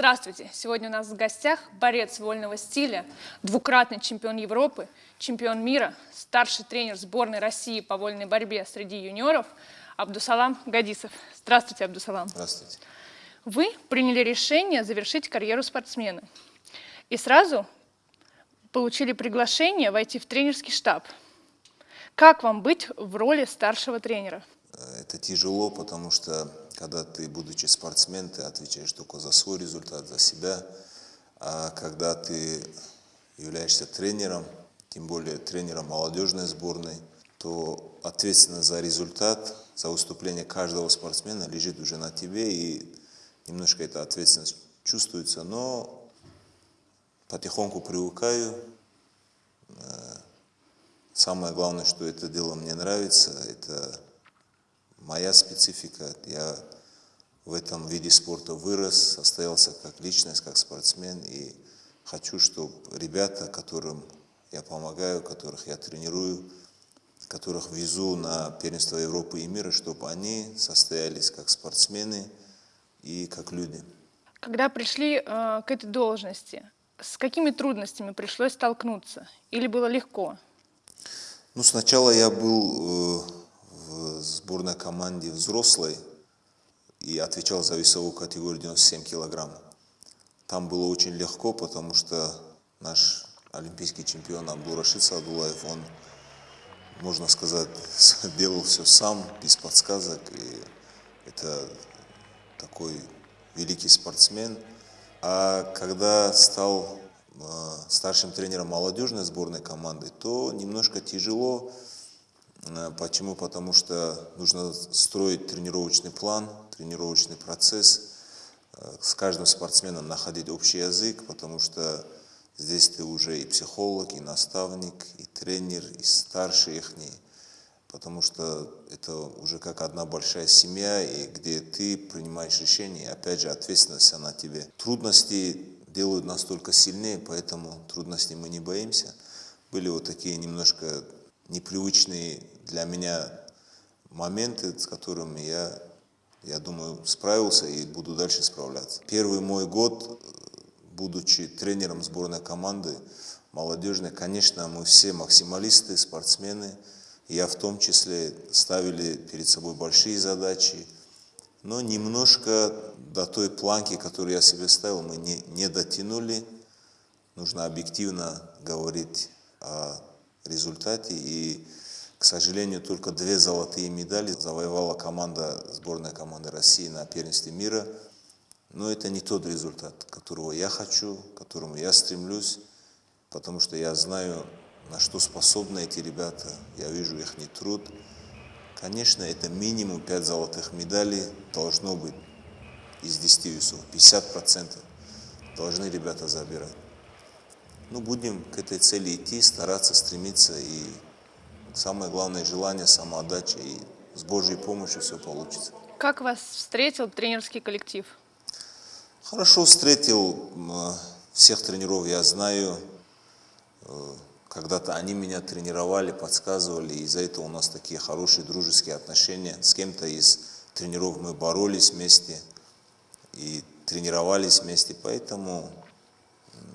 Здравствуйте! Сегодня у нас в гостях борец вольного стиля, двукратный чемпион Европы, чемпион мира, старший тренер сборной России по вольной борьбе среди юниоров Абдусалам Гадисов. Здравствуйте, Абдусалам. Здравствуйте. Вы приняли решение завершить карьеру спортсмена и сразу получили приглашение войти в тренерский штаб. Как вам быть в роли старшего тренера? Это тяжело, потому что когда ты, будучи спортсмен, ты отвечаешь только за свой результат, за себя. А когда ты являешься тренером, тем более тренером молодежной сборной, то ответственность за результат, за выступление каждого спортсмена лежит уже на тебе, и немножко эта ответственность чувствуется, но потихоньку привыкаю. Э, самое главное, что это дело мне нравится, это моя специфика. Я в этом виде спорта вырос, состоялся как личность, как спортсмен. И хочу, чтобы ребята, которым я помогаю, которых я тренирую, которых везу на первенство Европы и мира, чтобы они состоялись как спортсмены и как люди. Когда пришли э, к этой должности, с какими трудностями пришлось столкнуться? Или было легко? Ну, сначала я был э, сборной команде взрослой и отвечал за весовую категорию 97 килограмм. Там было очень легко, потому что наш олимпийский чемпион Абдурашид Садулаев, он, можно сказать, делал все сам, без подсказок. И это такой великий спортсмен. А когда стал э, старшим тренером молодежной сборной команды, то немножко тяжело, почему? Потому что нужно строить тренировочный план, тренировочный процесс, э, с каждым спортсменом находить общий язык, потому что здесь ты уже и психолог, и наставник, и тренер, и старший их, потому что это уже как одна большая семья, и где ты принимаешь решения, опять же ответственность на тебе. Трудности делают нас только сильнее, поэтому трудностей мы не боимся. Были вот такие немножко непривычные для меня моменты, с которыми я, я думаю, справился и буду дальше справляться. Первый мой год, будучи тренером сборной команды молодежной, конечно, мы все максималисты, спортсмены. Я в том числе ставили перед собой большие задачи, но немножко до той планки, которую я себе ставил, мы не, не дотянули. Нужно объективно говорить о результате. И, к сожалению, только две золотые медали завоевала команда, сборная команды России на первенстве мира. Но это не тот результат, которого я хочу, к которому я стремлюсь, потому что я знаю, на что способны эти ребята, я вижу их труд. Конечно, это минимум 5 золотых медалей должно быть из 10 весов, 50% должны ребята забирать. Ну, будем к этой цели идти, стараться, стремиться. И самое главное желание, самоотдача. И с Божьей помощью все получится. Как вас встретил тренерский коллектив? Хорошо встретил. Всех тренеров я знаю. Э, когда-то они меня тренировали, подсказывали. И из-за этого у нас такие хорошие дружеские отношения. С кем-то из тренеров мы боролись вместе и тренировались вместе. Поэтому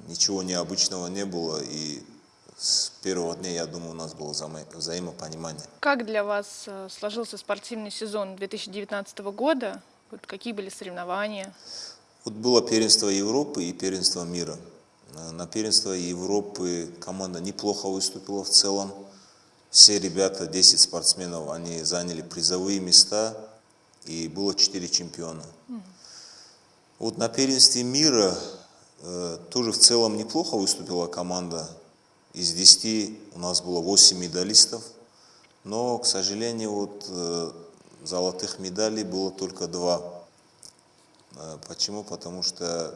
ничего необычного не было, и с первого дня, я думаю, у нас было взаимопонимание. Как для вас э, сложился спортивный сезон 2019 года? Вот какие были соревнования? Вот было первенство Европы и первенство мира. Э, на первенство Европы команда неплохо выступила в целом. Все ребята, 10 спортсменов, они заняли призовые места, и было 4 чемпиона. Mm. Вот на первенстве мира тоже в целом неплохо выступила команда. Из 10 у нас было 8 медалистов, но, к сожалению, вот э, золотых медалей было только 2. Э, почему? Потому что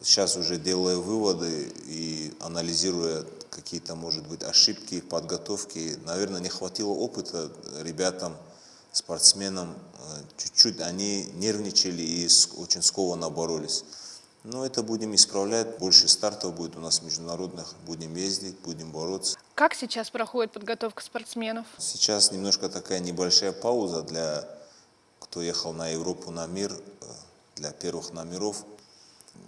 сейчас уже делая выводы и анализируя какие-то, может быть, ошибки в подготовке, наверное, не хватило опыта ребятам, спортсменам. Чуть-чуть они нервничали и очень скованно боролись. Но это будем исправлять. Больше стартов будет у нас международных. Будем ездить, будем бороться. Как сейчас проходит подготовка спортсменов? Сейчас немножко такая небольшая пауза для кто ехал на Европу, на мир, э, для первых номеров.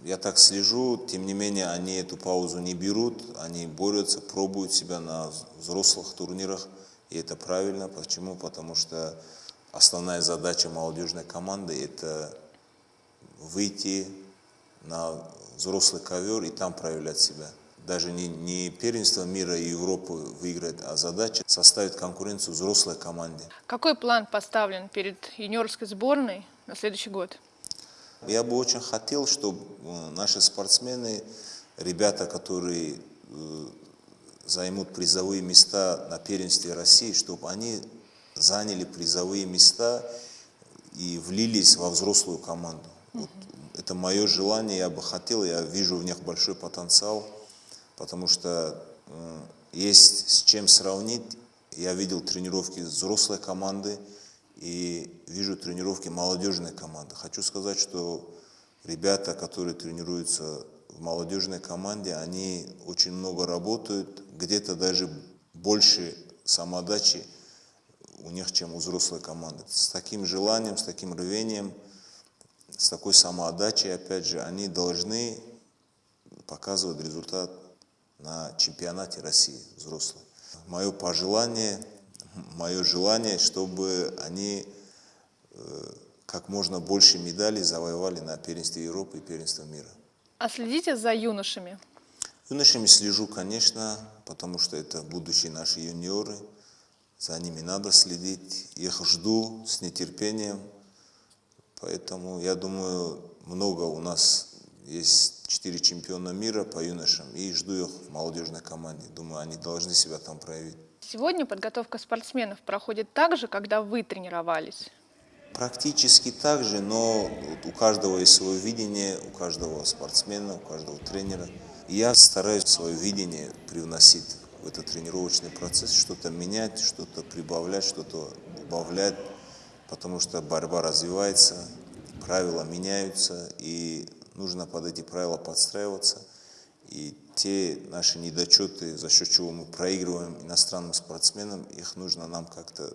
я так слежу, тем не менее они эту паузу не берут, они борются, пробуют себя на взрослых турнирах, и это правильно. Почему? Потому что основная задача молодежной команды – это выйти на взрослый ковер и там проявлять себя. Даже не, не первенство мира и Европы выиграть, а задача составить конкуренцию взрослой команде. Какой план поставлен перед юниорской сборной на следующий год? Я бы очень хотел, чтобы э, наши спортсмены, ребята, которые э, займут призовые места на первенстве России, чтобы они заняли призовые места и влились во взрослую команду. Вот это мое желание, я бы хотел, я вижу в них большой потенциал, потому что э, есть с чем сравнить. Я видел тренировки взрослой команды и вижу тренировки молодежной команды. Хочу сказать, что ребята, которые тренируются в молодежной команде, они очень много работают, где-то даже больше самодачи у них, чем у взрослой команды. С таким желанием, с таким рвением – с такой самоотдачей, опять же, они должны показывать результат на чемпионате России взрослых. Мое пожелание, мое желание, чтобы они э, как можно больше медалей завоевали на первенстве Европы и первенстве мира. А следите за юношами? Юношами слежу, конечно, потому что это будущие наши юниоры. За ними надо следить. Их жду с нетерпением. Поэтому я думаю, много у нас есть четыре чемпиона мира по юношам, и жду их в молодежной команде. Думаю, они должны себя там проявить. Сегодня подготовка спортсменов проходит так же, когда вы тренировались? Практически так же, но у каждого есть свое видение, у каждого спортсмена, у каждого тренера. И я стараюсь свое видение привносить в этот тренировочный процесс, что-то менять, что-то прибавлять, что-то убавлять потому что борьба развивается, правила меняются, и нужно под эти правила подстраиваться. И те наши недочеты, за счет чего мы проигрываем иностранным спортсменам, их нужно нам как-то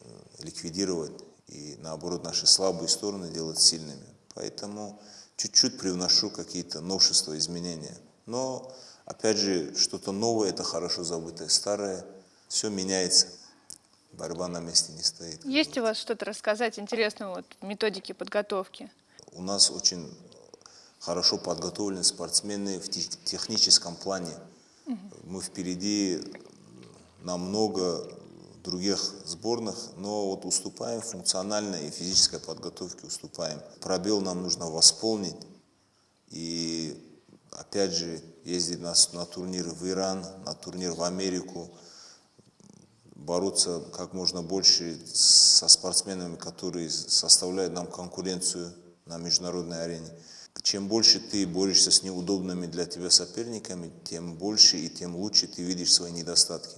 э, ликвидировать и наоборот наши слабые стороны делать сильными. Поэтому чуть-чуть привношу какие-то новшества, изменения. Но опять же, что-то новое – это хорошо забытое, старое, все меняется борьба на месте не стоит. Есть у вас что-то рассказать интересного вот, методики подготовки? У нас очень хорошо подготовлены спортсмены в техническом плане. Угу. Мы впереди намного других сборных, но вот уступаем функциональной и физической подготовке уступаем. Пробел нам нужно восполнить и опять же ездить на, на турнир в Иран, на турнир в Америку, бороться как можно больше со спортсменами, которые составляют нам конкуренцию на международной арене. Чем больше ты борешься с неудобными для тебя соперниками, тем больше и тем лучше ты видишь свои недостатки.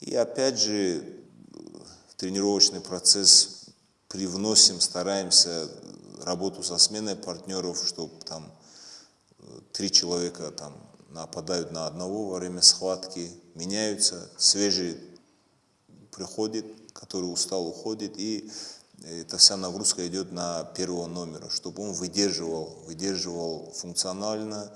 И опять же, тренировочный процесс привносим, стараемся работу со сменой партнеров, чтобы там э, три человека там нападают на одного во время схватки, меняются, свежие приходит, который устал, уходит, и эта вся нагрузка идет на первого номера, чтобы он выдерживал, выдерживал функционально,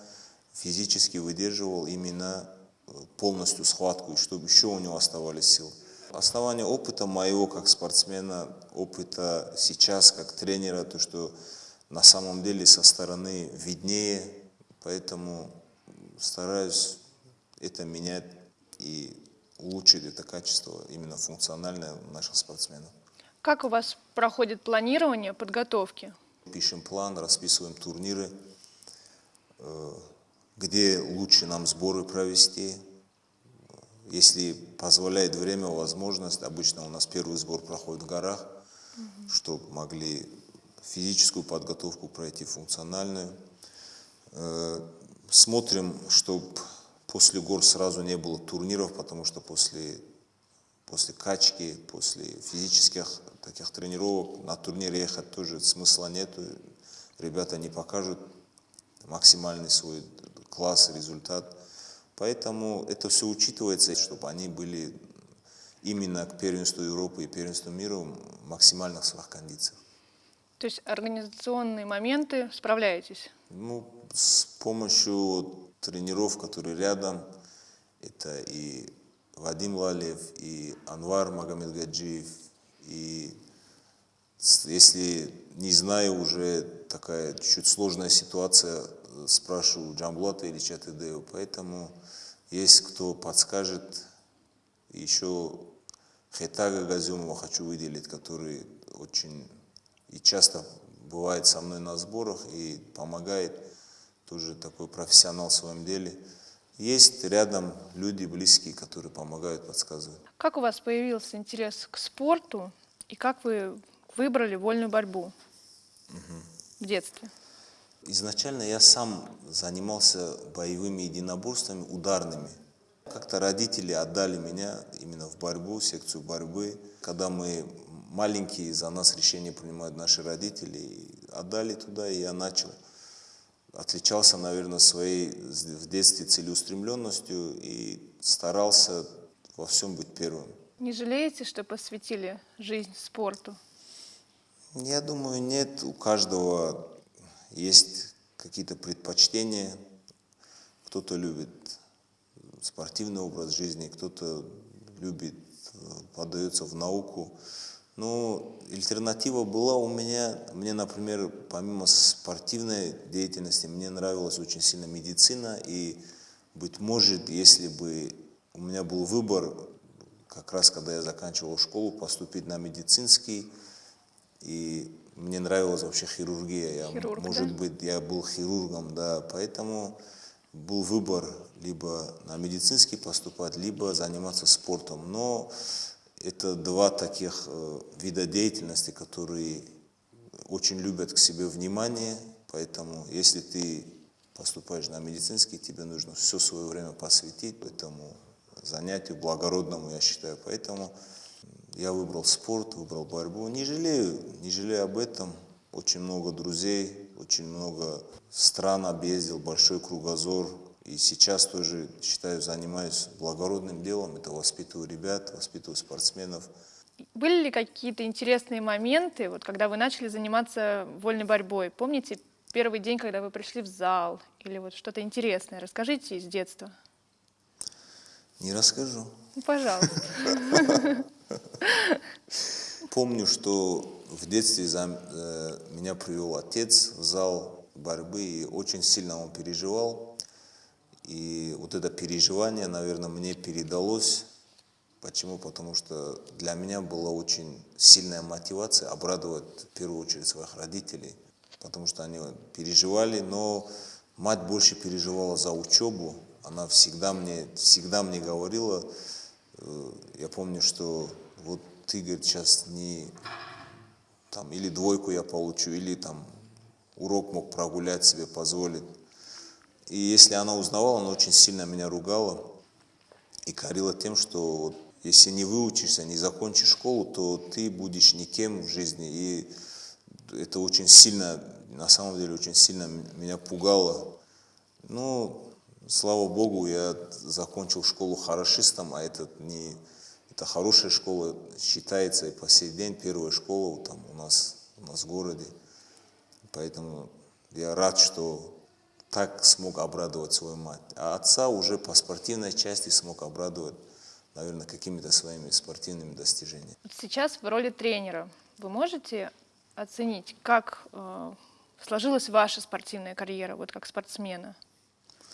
физически выдерживал именно э, полностью схватку, и чтобы еще у него оставались силы. Основание опыта моего как спортсмена, опыта сейчас как тренера, то, что на самом деле со стороны виднее, поэтому стараюсь это менять и улучшить это качество именно функциональное наших спортсменов. Как у вас проходит планирование подготовки? Пишем план, расписываем турниры, э, где лучше нам сборы провести. Если позволяет время, возможность, обычно у нас первый сбор проходит в горах, угу. чтобы могли физическую подготовку пройти, функциональную. Э, смотрим, чтобы После гор сразу не было турниров, потому что после, после качки, после физических таких тренировок на турнир ехать тоже смысла нету. Ребята не покажут максимальный свой класс, результат. Поэтому это все учитывается, чтобы они были именно к первенству Европы и первенству мира в максимальных своих кондициях. То есть организационные моменты справляетесь? Ну, с помощью тренеров, которые рядом, это и Вадим Лалев, и Анвар Магомедгаджиев, и если не знаю, уже такая чуть сложная ситуация, спрашиваю Джамблата или Чатыдею, поэтому есть кто подскажет, еще Хетага Газюмова хочу выделить, который очень и часто бывает со мной на сборах и помогает, тоже такой профессионал в своем деле. Есть рядом люди близкие, которые помогают, подсказывают. Как у вас появился интерес к спорту и как вы выбрали вольную борьбу угу. в детстве? Изначально я сам занимался боевыми единоборствами, ударными. Как-то родители отдали меня именно в борьбу, секцию борьбы. Когда мы маленькие, за нас решения принимают наши родители. Отдали туда, и я начал. Отличался, наверное, своей в детстве целеустремленностью и старался во всем быть первым. Не жалеете, что посвятили жизнь спорту? Я думаю, нет. У каждого есть какие-то предпочтения. Кто-то любит спортивный образ жизни, кто-то любит, подается в науку. Но альтернатива была у меня, мне, например, помимо спортивной деятельности, мне нравилась очень сильно медицина, и, быть может, если бы у меня был выбор, как раз когда я заканчивал школу, поступить на медицинский, и мне нравилась вообще хирургия, я, Хирург, может да? быть, я был хирургом, да, поэтому был выбор либо на медицинский поступать, либо заниматься спортом, но это два таких э, вида деятельности, которые очень любят к себе внимание, поэтому если ты поступаешь на медицинский, тебе нужно все свое время посвятить этому занятию благородному, я считаю. Поэтому я выбрал спорт, выбрал борьбу. Не жалею, не жалею об этом. Очень много друзей, очень много стран объездил, большой кругозор. И сейчас тоже, считаю, занимаюсь благородным делом. Это воспитываю ребят, воспитываю спортсменов. Были ли какие-то интересные моменты, вот, когда вы начали заниматься вольной борьбой? Помните первый день, когда вы пришли в зал? Или вот что-то интересное? Расскажите из детства. Не расскажу. Ну, пожалуйста. Помню, что в детстве за, э, меня привел отец в зал борьбы, и очень сильно он переживал. И вот это переживание, наверное, мне передалось. Почему? Потому что для меня была очень сильная мотивация обрадовать в первую очередь своих родителей, потому что они переживали, но мать больше переживала за учебу. Она всегда мне, всегда мне говорила, э, я помню, что вот ты, говорит, сейчас не там или двойку я получу, или там урок мог прогулять себе позволить. И если она узнавала, она очень сильно меня ругала и корила тем, что вот, если не выучишься, не закончишь школу, то ты будешь никем в жизни. И это очень сильно, на самом деле, очень сильно меня пугало. Ну, слава Богу, я закончил школу хорошистом, а это не... Это хорошая школа, считается и по сей день первая школа там у нас, у нас в городе. Поэтому я рад, что так смог обрадовать свою мать. А отца уже по спортивной части смог обрадовать, наверное, какими-то своими спортивными достижениями. Сейчас в роли тренера вы можете оценить, как э, сложилась ваша спортивная карьера, вот как спортсмена?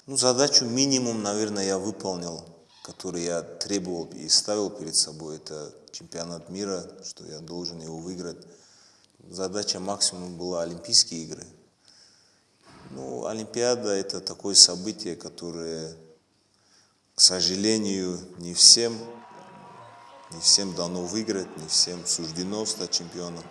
Ну, задачу минимум, наверное, я выполнил, который я требовал и ставил перед собой. Это чемпионат мира, что я должен его выиграть. Задача максимум была Олимпийские игры – ну, Олимпиада – это такое событие, которое, к сожалению, не всем, не всем дано выиграть, не всем суждено стать чемпионом.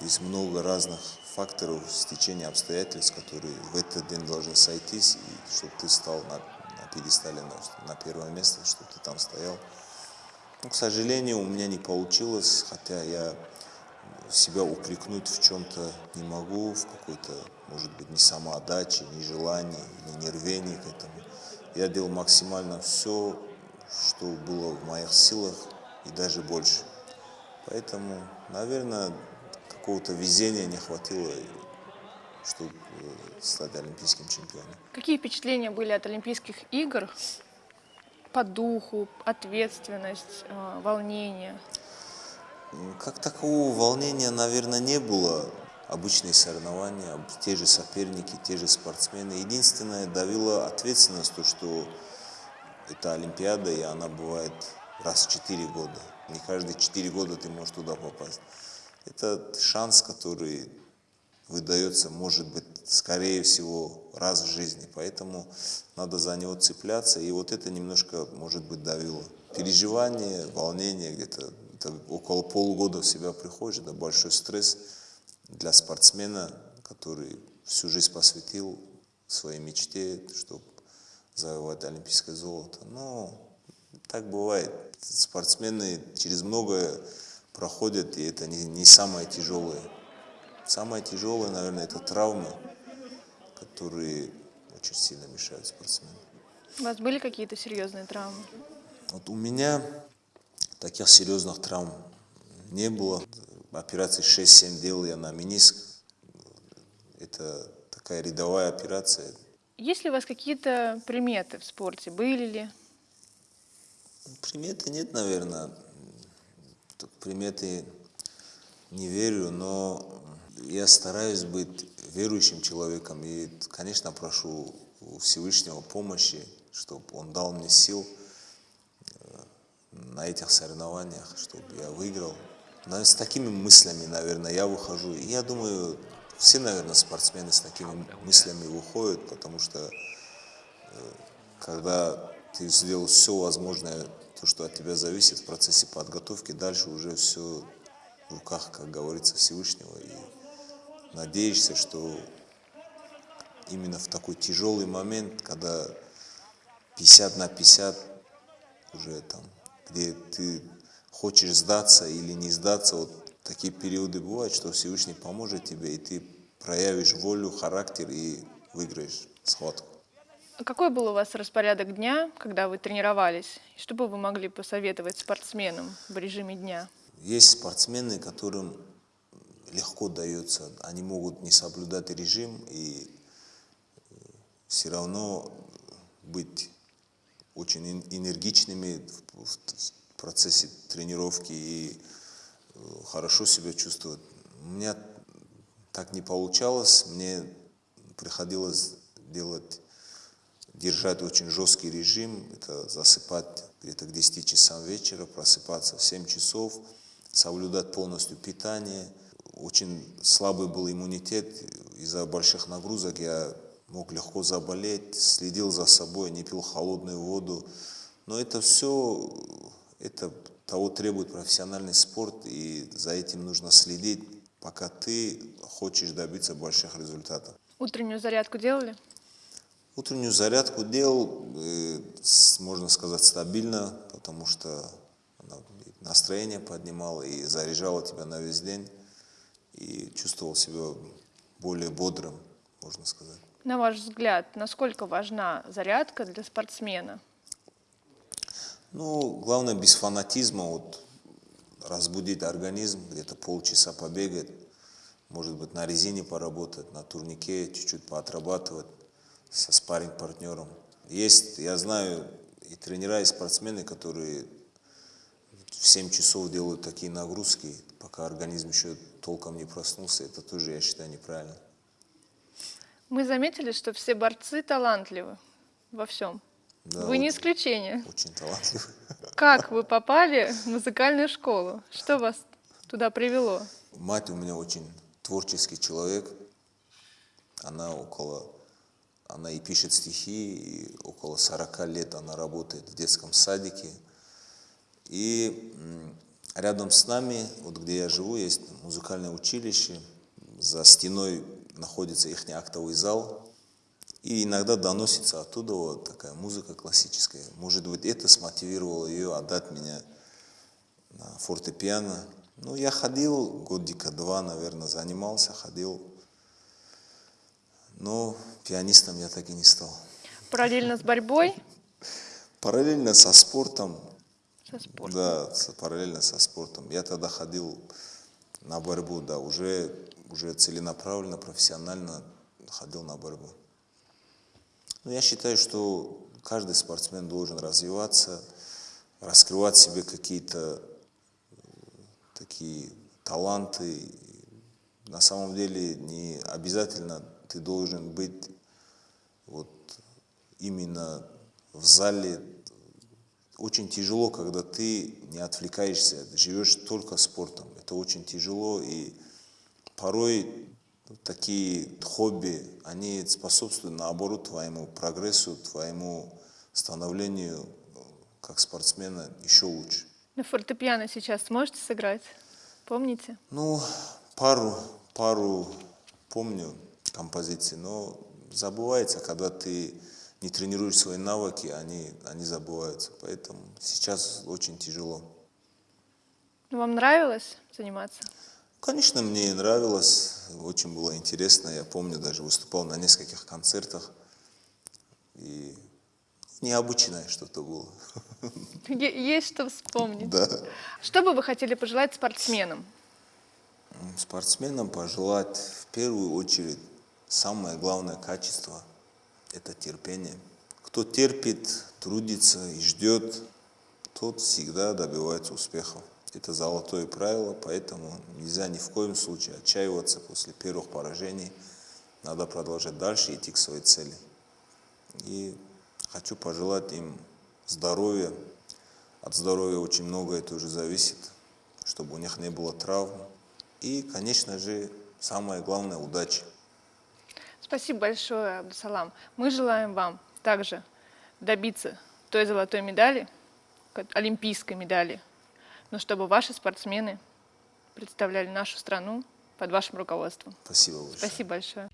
Есть много разных факторов, стечения обстоятельств, которые в этот день должны сойтись, и чтобы ты стал на, на пьедестале, на, на первое место, чтобы ты там стоял. Но, к сожалению, у меня не получилось, хотя я себя упрекнуть в чем-то не могу, в какой-то, может быть, не самоотдаче, не желании, не нервении к этому. Я делал максимально все, что было в моих силах и даже больше. Поэтому, наверное, какого-то везения не хватило, чтобы стать олимпийским чемпионом. Какие впечатления были от Олимпийских игр по духу, ответственность, э, волнение? Как такового волнения, наверное, не было. Обычные соревнования, те же соперники, те же спортсмены. Единственное, давила ответственность, то, что это Олимпиада, и она бывает раз в 4 года. Не каждые 4 года ты можешь туда попасть. Это шанс, который выдается, может быть, скорее всего, раз в жизни. Поэтому надо за него цепляться. И вот это немножко, может быть, давило. Переживание, волнение где-то это около полугода в себя приходишь, это большой стресс для спортсмена, который всю жизнь посвятил своей мечте, чтобы завоевать олимпийское золото. Но так бывает. Спортсмены через многое проходят, и это не, не самое тяжелое. Самое тяжелое, наверное, это травмы, которые очень сильно мешают спортсменам. У вас были какие-то серьезные травмы? Вот у меня таких серьезных травм не было. Операции 6-7 делал я на миниск. Это такая рядовая операция. Есть ли у вас какие-то приметы в спорте? Были ли? Приметы нет, наверное. Приметы не верю, но я стараюсь быть верующим человеком. И, конечно, прошу у Всевышнего помощи, чтобы Он дал мне сил на этих соревнованиях, чтобы я выиграл. Но с такими мыслями, наверное, я выхожу. И я думаю, все, наверное, спортсмены с такими мыслями выходят, потому что э, когда ты сделал все возможное, то, что от тебя зависит в процессе подготовки, дальше уже все в руках, как говорится, Всевышнего. И надеешься, что именно в такой тяжелый момент, когда 50 на 50 уже там, где ты хочешь сдаться или не сдаться, вот такие периоды бывают, что Всевышний поможет тебе, и ты проявишь волю, характер и выиграешь схватку. А Какой был у вас распорядок дня, когда вы тренировались? Что бы вы могли посоветовать спортсменам в режиме дня? Есть спортсмены, которым легко дается, они могут не соблюдать режим и все равно быть очень эн- энергичными в, процессе тренировки и э, хорошо себя чувствовать. У меня так не получалось, мне приходилось делать, держать очень жесткий режим, это засыпать где-то к 10 часам вечера, просыпаться в 7 часов, соблюдать полностью питание. Очень слабый был иммунитет, из-за больших нагрузок я мог легко заболеть, следил за собой, не пил холодную воду. Но это все, это того требует профессиональный спорт, и за этим нужно следить, пока ты хочешь добиться больших результатов. Утреннюю зарядку делали? Утреннюю зарядку делал, э, можно сказать, стабильно, потому что настроение поднимала и заряжала тебя на весь день, и чувствовал себя более бодрым, можно сказать. На ваш взгляд, насколько важна зарядка для спортсмена? Ну, главное, без фанатизма, вот, разбудить организм, где-то полчаса побегать, может быть, на резине поработать, на турнике чуть-чуть поотрабатывать со спарринг партнером Есть, я знаю, и тренера, и спортсмены, которые в 7 часов делают такие нагрузки, пока организм еще толком не проснулся. Это тоже, я считаю, неправильно. Мы заметили, что все борцы талантливы во всем. Да, вы не исключение. Очень талантливый. Как вы попали в музыкальную школу? Что вас туда привело? Мать у меня очень творческий человек. Она около, она и пишет стихи, и около 40 лет она работает в детском садике. И рядом с нами, вот где я живу, есть музыкальное училище. За стеной находится их актовый зал. И иногда доносится оттуда вот такая музыка классическая. Может быть, это смотивировало ее отдать меня на фортепиано. Ну, я ходил годика два, наверное, занимался, ходил. Но пианистом я так и не стал. Параллельно с борьбой? Параллельно со спортом, Со спортом. да, параллельно со спортом. Я тогда ходил на борьбу, да, уже, уже целенаправленно, профессионально ходил на борьбу. Но я считаю, что каждый спортсмен должен развиваться, раскрывать себе какие-то э, такие таланты. На самом деле не обязательно ты должен быть вот именно в зале. Очень тяжело, когда ты не отвлекаешься, живешь только спортом. Это очень тяжело и порой такие хобби, они способствуют наоборот твоему прогрессу, твоему становлению э, как спортсмена еще лучше. На фортепиано сейчас сможете сыграть? Помните? Ну, пару, пару помню композиций, но забывается, когда ты не тренируешь свои навыки, они, они забываются. Поэтому сейчас очень тяжело. Вам нравилось заниматься? Конечно, мне нравилось, очень было интересно. Я помню, даже выступал на нескольких концертах. И необычное что-то было. Есть что вспомнить. Да. Что бы вы хотели пожелать спортсменам? Спортсменам пожелать в первую очередь самое главное качество – это терпение. Кто терпит, трудится и ждет, тот всегда добивается успехов. Это золотое правило, поэтому нельзя ни в коем случае отчаиваться после первых поражений. Надо продолжать дальше идти к своей цели. И хочу пожелать им здоровья. От здоровья очень многое тоже зависит, чтобы у них не было травм. И, конечно же, самое главное – удачи. Спасибо большое, Абдусалам. Мы желаем вам также добиться той золотой медали, олимпийской медали, но чтобы ваши спортсмены представляли нашу страну под вашим руководством. Спасибо большое. Спасибо большое.